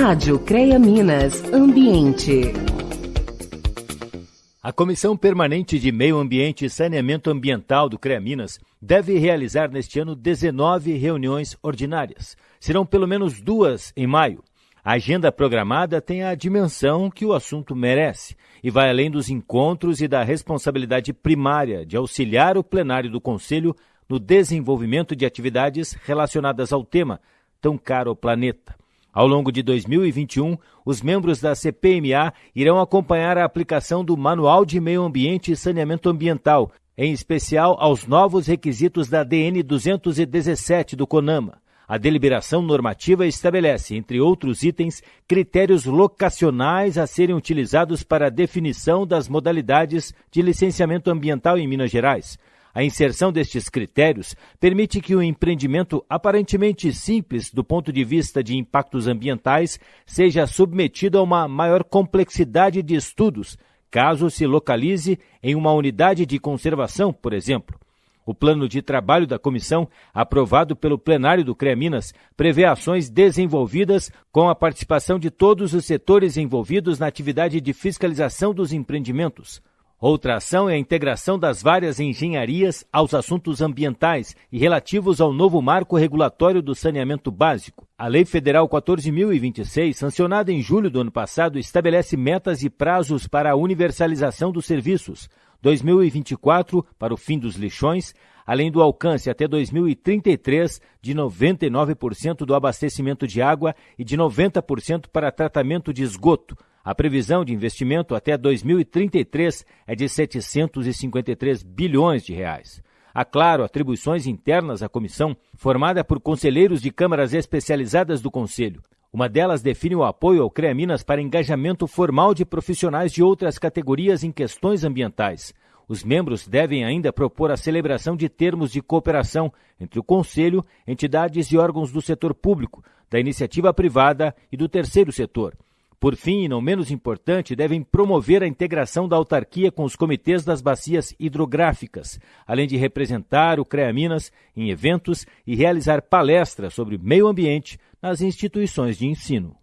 Rádio CREA Minas Ambiente. A Comissão Permanente de Meio Ambiente e Saneamento Ambiental do CREA Minas deve realizar neste ano 19 reuniões ordinárias. Serão pelo menos duas em maio. A agenda programada tem a dimensão que o assunto merece e vai além dos encontros e da responsabilidade primária de auxiliar o plenário do Conselho no desenvolvimento de atividades relacionadas ao tema tão caro ao planeta. Ao longo de 2021, os membros da CPMA irão acompanhar a aplicação do Manual de Meio Ambiente e Saneamento Ambiental, em especial aos novos requisitos da DN 217 do CONAMA. A deliberação normativa estabelece, entre outros itens, critérios locacionais a serem utilizados para a definição das modalidades de licenciamento ambiental em Minas Gerais. A inserção destes critérios permite que o empreendimento aparentemente simples do ponto de vista de impactos ambientais seja submetido a uma maior complexidade de estudos, caso se localize em uma unidade de conservação, por exemplo. O plano de trabalho da comissão, aprovado pelo plenário do CREA Minas, prevê ações desenvolvidas com a participação de todos os setores envolvidos na atividade de fiscalização dos empreendimentos. Outra ação é a integração das várias engenharias aos assuntos ambientais e relativos ao novo marco regulatório do saneamento básico. A Lei Federal 14.026, sancionada em julho do ano passado, estabelece metas e prazos para a universalização dos serviços. 2024 para o fim dos lixões, além do alcance até 2033 de 99% do abastecimento de água e de 90% para tratamento de esgoto. A previsão de investimento até 2033 é de 753 bilhões de reais. Há, claro, atribuições internas à comissão, formada por conselheiros de câmaras especializadas do Conselho. Uma delas define o apoio ao CREA Minas para engajamento formal de profissionais de outras categorias em questões ambientais. Os membros devem ainda propor a celebração de termos de cooperação entre o Conselho, entidades e órgãos do setor público, da iniciativa privada e do terceiro setor. Por fim, e não menos importante, devem promover a integração da autarquia com os comitês das bacias hidrográficas, além de representar o CREA Minas em eventos e realizar palestras sobre meio ambiente nas instituições de ensino.